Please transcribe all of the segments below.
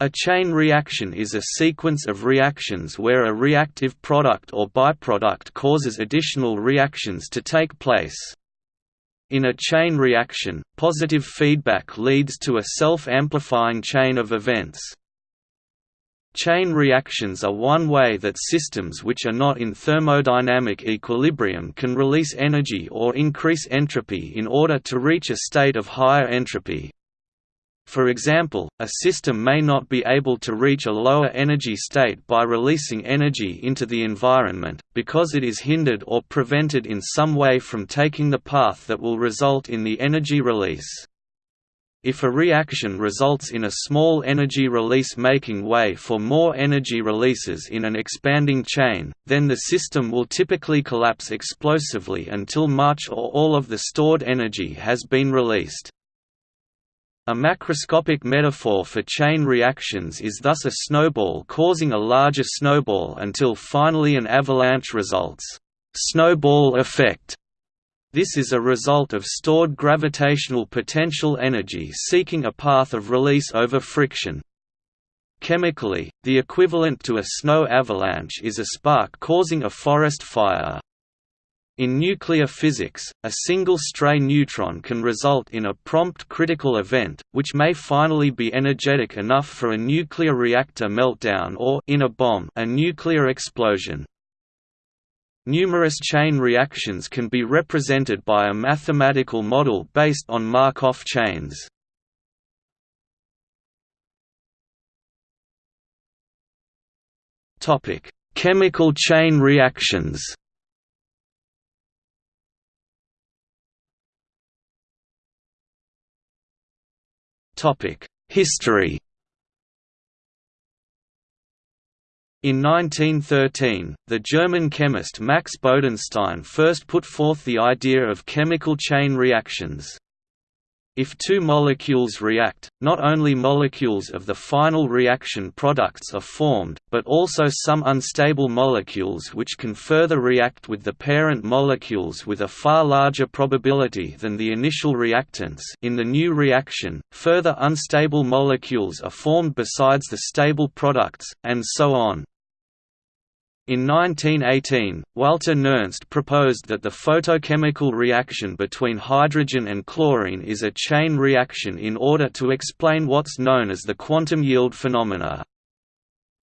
A chain reaction is a sequence of reactions where a reactive product or byproduct causes additional reactions to take place. In a chain reaction, positive feedback leads to a self-amplifying chain of events. Chain reactions are one way that systems which are not in thermodynamic equilibrium can release energy or increase entropy in order to reach a state of higher entropy. For example, a system may not be able to reach a lower energy state by releasing energy into the environment, because it is hindered or prevented in some way from taking the path that will result in the energy release. If a reaction results in a small energy release making way for more energy releases in an expanding chain, then the system will typically collapse explosively until much or all of the stored energy has been released. A macroscopic metaphor for chain reactions is thus a snowball causing a larger snowball until finally an avalanche results. Snowball effect this is a result of stored gravitational potential energy seeking a path of release over friction. Chemically, the equivalent to a snow avalanche is a spark causing a forest fire. In nuclear physics, a single stray neutron can result in a prompt critical event, which may finally be energetic enough for a nuclear reactor meltdown or in a bomb, a nuclear explosion. Numerous chain reactions can be represented by a mathematical model based on Markov chains. Chemical chain reactions History In 1913, the German chemist Max Bodenstein first put forth the idea of chemical chain reactions. If two molecules react, not only molecules of the final reaction products are formed, but also some unstable molecules which can further react with the parent molecules with a far larger probability than the initial reactants in the new reaction, further unstable molecules are formed besides the stable products, and so on. In 1918, Walther Nernst proposed that the photochemical reaction between hydrogen and chlorine is a chain reaction in order to explain what's known as the quantum yield phenomena.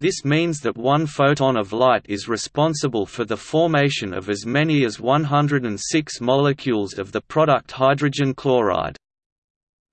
This means that one photon of light is responsible for the formation of as many as 106 molecules of the product hydrogen chloride.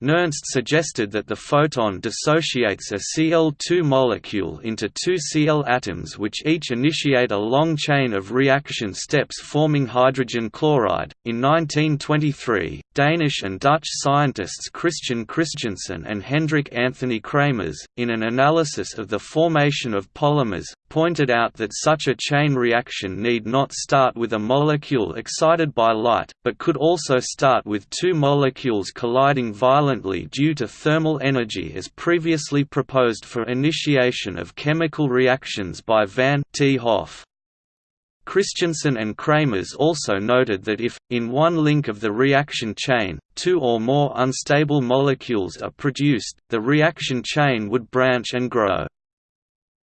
Nernst suggested that the photon dissociates a Cl2 molecule into two Cl atoms which each initiate a long chain of reaction steps forming hydrogen chloride. In 1923, Danish and Dutch scientists Christian Christiansen and Hendrik Anthony Kramers, in an analysis of the formation of polymers, pointed out that such a chain reaction need not start with a molecule excited by light, but could also start with two molecules colliding violently due to thermal energy as previously proposed for initiation of chemical reactions by van 't Hoff. Christiansen and Kramers also noted that if, in one link of the reaction chain, two or more unstable molecules are produced, the reaction chain would branch and grow.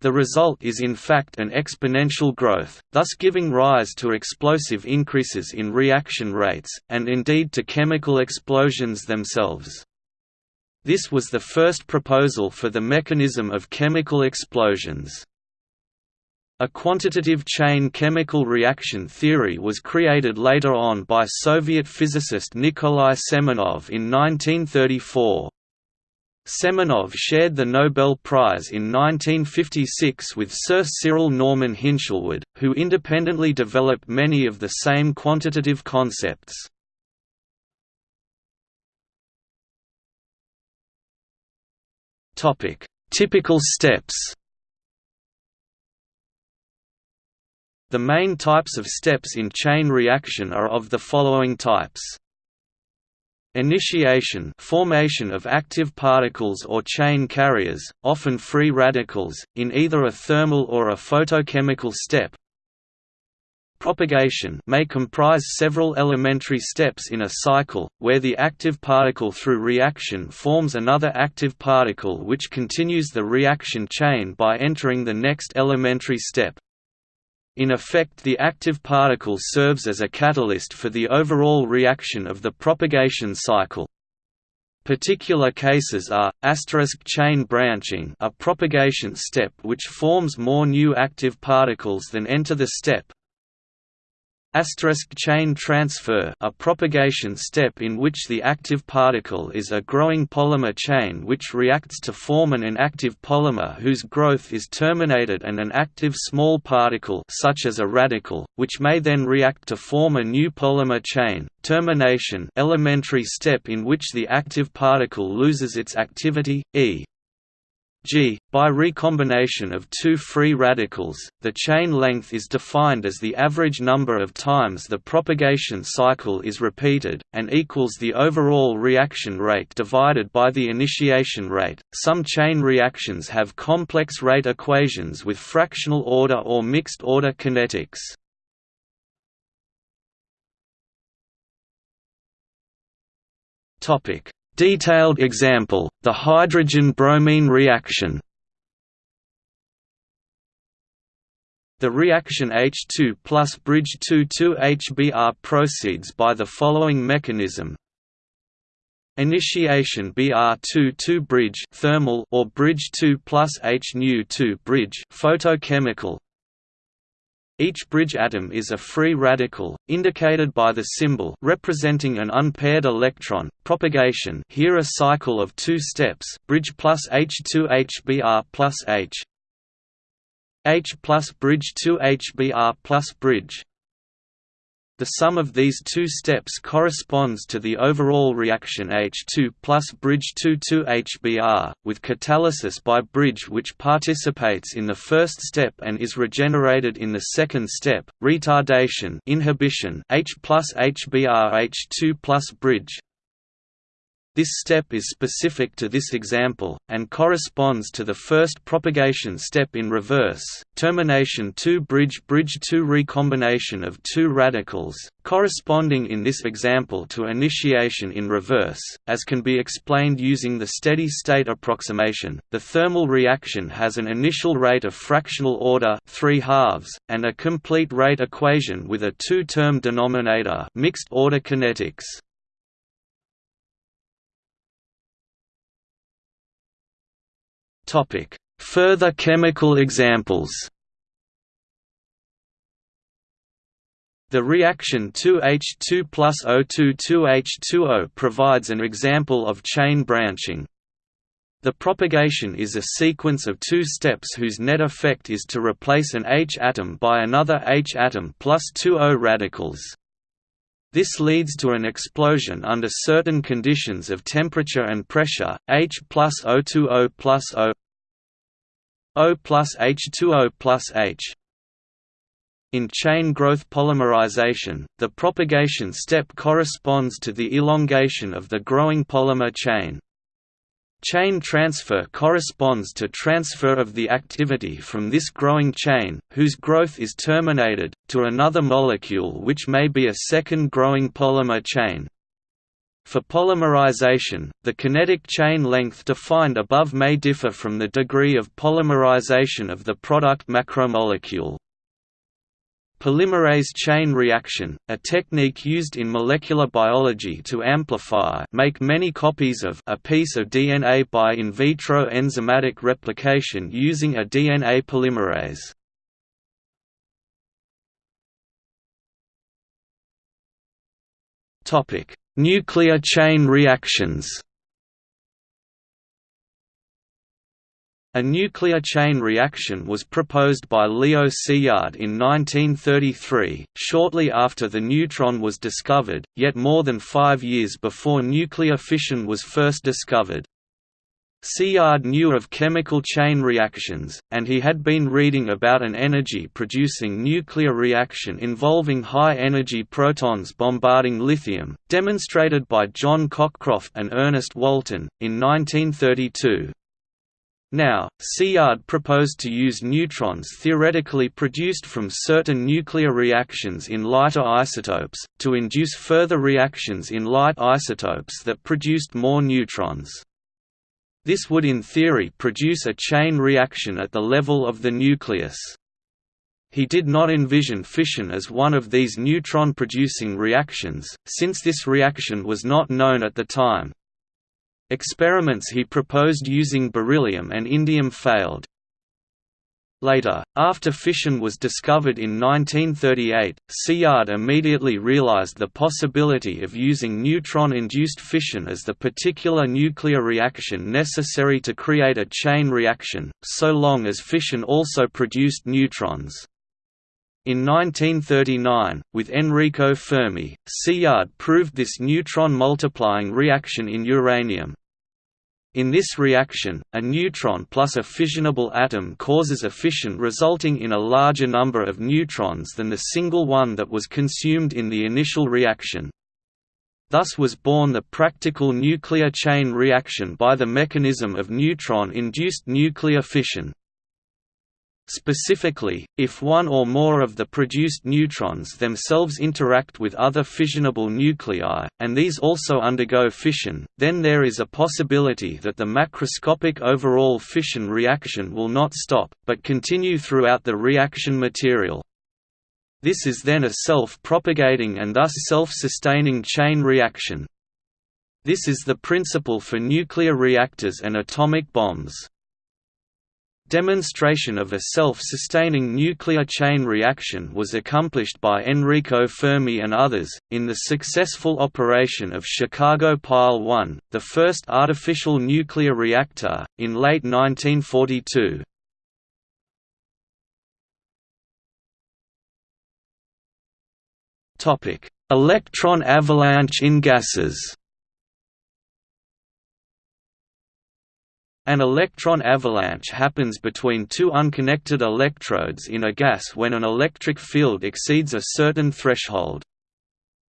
The result is in fact an exponential growth, thus giving rise to explosive increases in reaction rates, and indeed to chemical explosions themselves. This was the first proposal for the mechanism of chemical explosions. A quantitative chain chemical reaction theory was created later on by Soviet physicist Nikolai Semenov in 1934. Semenov shared the Nobel Prize in 1956 with Sir Cyril Norman Hinshelwood, who independently developed many of the same quantitative concepts. Typical steps. The main types of steps in chain reaction are of the following types. Initiation formation of active particles or chain carriers, often free radicals, in either a thermal or a photochemical step. propagation may comprise several elementary steps in a cycle, where the active particle through reaction forms another active particle which continues the reaction chain by entering the next elementary step. In effect the active particle serves as a catalyst for the overall reaction of the propagation cycle. Particular cases are, asterisk chain branching a propagation step which forms more new active particles than enter the step, Asterisk chain transfer a propagation step in which the active particle is a growing polymer chain which reacts to form an inactive polymer whose growth is terminated and an active small particle such as a radical, which may then react to form a new polymer chain. Termination elementary step in which the active particle loses its activity, e. G. By recombination of two free radicals, the chain length is defined as the average number of times the propagation cycle is repeated, and equals the overall reaction rate divided by the initiation rate. Some chain reactions have complex rate equations with fractional order or mixed order kinetics. Topic: Detailed example, the hydrogen-bromine reaction The reaction H2 plus bridge 2,2-HBr proceeds by the following mechanism. Initiation Br2 bridge thermal or bridge 2 plus H 2 bridge photochemical each bridge atom is a free radical, indicated by the symbol representing an unpaired electron. Propagation here a cycle of two steps bridge plus H2 HBr plus H H plus bridge 2 HBr plus bridge the sum of these two steps corresponds to the overall reaction H2 plus bridge 2,2-HBr, with catalysis by bridge which participates in the first step and is regenerated in the second step, retardation inhibition H plus HBr H2 plus bridge, this step is specific to this example, and corresponds to the first propagation step in reverse, termination 2 bridge bridge 2 recombination of two radicals, corresponding in this example to initiation in reverse, as can be explained using the steady-state approximation. The thermal reaction has an initial rate of fractional order 3 halves, and a complete rate equation with a two-term denominator mixed order kinetics. Further chemical examples. The reaction 2H2 plus O2 2H2O provides an example of chain branching. The propagation is a sequence of two steps whose net effect is to replace an H atom by another H atom plus two O radicals. This leads to an explosion under certain conditions of temperature and pressure, H plus O2O plus O O plus H2O plus H. In chain growth polymerization, the propagation step corresponds to the elongation of the growing polymer chain. Chain transfer corresponds to transfer of the activity from this growing chain, whose growth is terminated, to another molecule which may be a second growing polymer chain. For polymerization, the kinetic chain length defined above may differ from the degree of polymerization of the product macromolecule. Polymerase chain reaction, a technique used in molecular biology to amplify make many copies of a piece of DNA by in vitro enzymatic replication using a DNA polymerase. Nuclear chain reactions A nuclear chain reaction was proposed by Leo Szilard in 1933, shortly after the neutron was discovered, yet more than five years before nuclear fission was first discovered. Szilard knew of chemical chain reactions, and he had been reading about an energy-producing nuclear reaction involving high-energy protons bombarding lithium, demonstrated by John Cockcroft and Ernest Walton, in 1932. Now, Szilard proposed to use neutrons theoretically produced from certain nuclear reactions in lighter isotopes, to induce further reactions in light isotopes that produced more neutrons. This would in theory produce a chain reaction at the level of the nucleus. He did not envision fission as one of these neutron-producing reactions, since this reaction was not known at the time. Experiments he proposed using beryllium and indium failed. Later, after fission was discovered in 1938, Szilard immediately realized the possibility of using neutron-induced fission as the particular nuclear reaction necessary to create a chain reaction, so long as fission also produced neutrons. In 1939, with Enrico Fermi, Szilard proved this neutron multiplying reaction in uranium. In this reaction, a neutron plus a fissionable atom causes a fission resulting in a larger number of neutrons than the single one that was consumed in the initial reaction. Thus was born the practical nuclear chain reaction by the mechanism of neutron-induced nuclear fission. Specifically, if one or more of the produced neutrons themselves interact with other fissionable nuclei, and these also undergo fission, then there is a possibility that the macroscopic overall fission reaction will not stop, but continue throughout the reaction material. This is then a self-propagating and thus self-sustaining chain reaction. This is the principle for nuclear reactors and atomic bombs. Demonstration of a self-sustaining nuclear chain reaction was accomplished by Enrico Fermi and others, in the successful operation of Chicago Pile 1, the first artificial nuclear reactor, in late 1942. Electron avalanche in gases An electron avalanche happens between two unconnected electrodes in a gas when an electric field exceeds a certain threshold.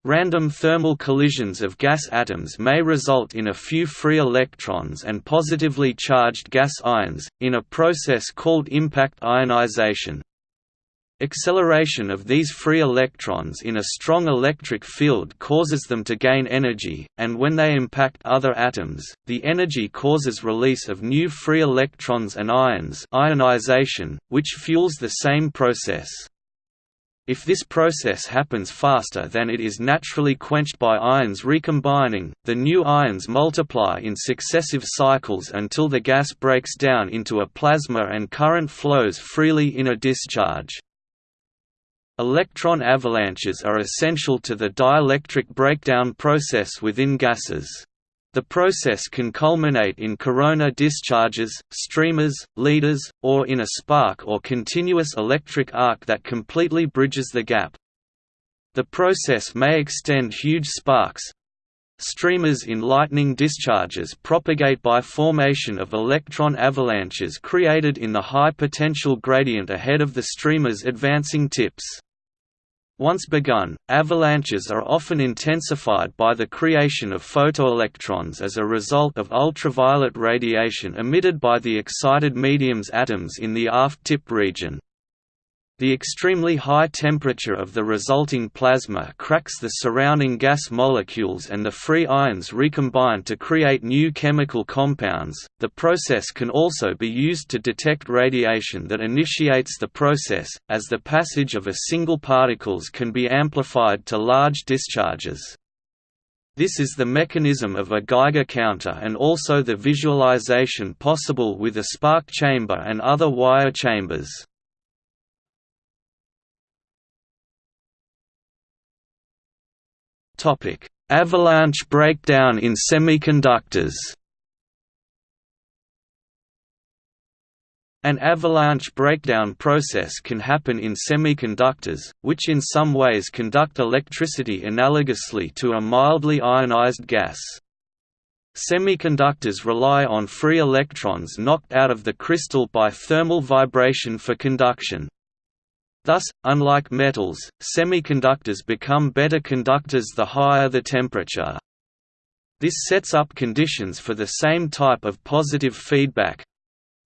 Random thermal collisions of gas atoms may result in a few free electrons and positively charged gas ions, in a process called impact ionization. Acceleration of these free electrons in a strong electric field causes them to gain energy, and when they impact other atoms, the energy causes release of new free electrons and ions ionization, which fuels the same process. If this process happens faster than it is naturally quenched by ions recombining, the new ions multiply in successive cycles until the gas breaks down into a plasma and current flows freely in a discharge. Electron avalanches are essential to the dielectric breakdown process within gases. The process can culminate in corona discharges, streamers, leaders, or in a spark or continuous electric arc that completely bridges the gap. The process may extend huge sparks, Streamers in lightning discharges propagate by formation of electron avalanches created in the high potential gradient ahead of the streamer's advancing tips. Once begun, avalanches are often intensified by the creation of photoelectrons as a result of ultraviolet radiation emitted by the excited medium's atoms in the aft tip region. The extremely high temperature of the resulting plasma cracks the surrounding gas molecules and the free ions recombine to create new chemical compounds. The process can also be used to detect radiation that initiates the process, as the passage of a single particles can be amplified to large discharges. This is the mechanism of a Geiger counter and also the visualization possible with a spark chamber and other wire chambers. Avalanche breakdown in semiconductors. An avalanche breakdown process can happen in semiconductors, which in some ways conduct electricity analogously to a mildly ionized gas. Semiconductors rely on free electrons knocked out of the crystal by thermal vibration for conduction. Thus, unlike metals, semiconductors become better conductors the higher the temperature. This sets up conditions for the same type of positive feedback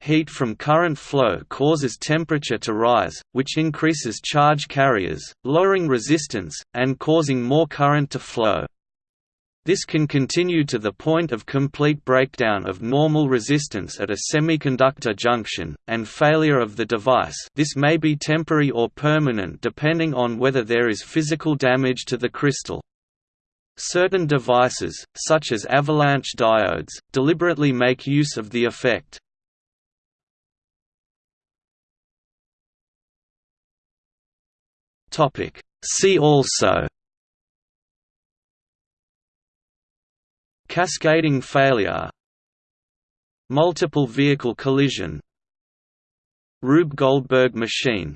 heat from current flow causes temperature to rise, which increases charge carriers, lowering resistance, and causing more current to flow. This can continue to the point of complete breakdown of normal resistance at a semiconductor junction, and failure of the device this may be temporary or permanent depending on whether there is physical damage to the crystal. Certain devices, such as avalanche diodes, deliberately make use of the effect. See also Cascading failure. Multiple vehicle collision. Rube Goldberg machine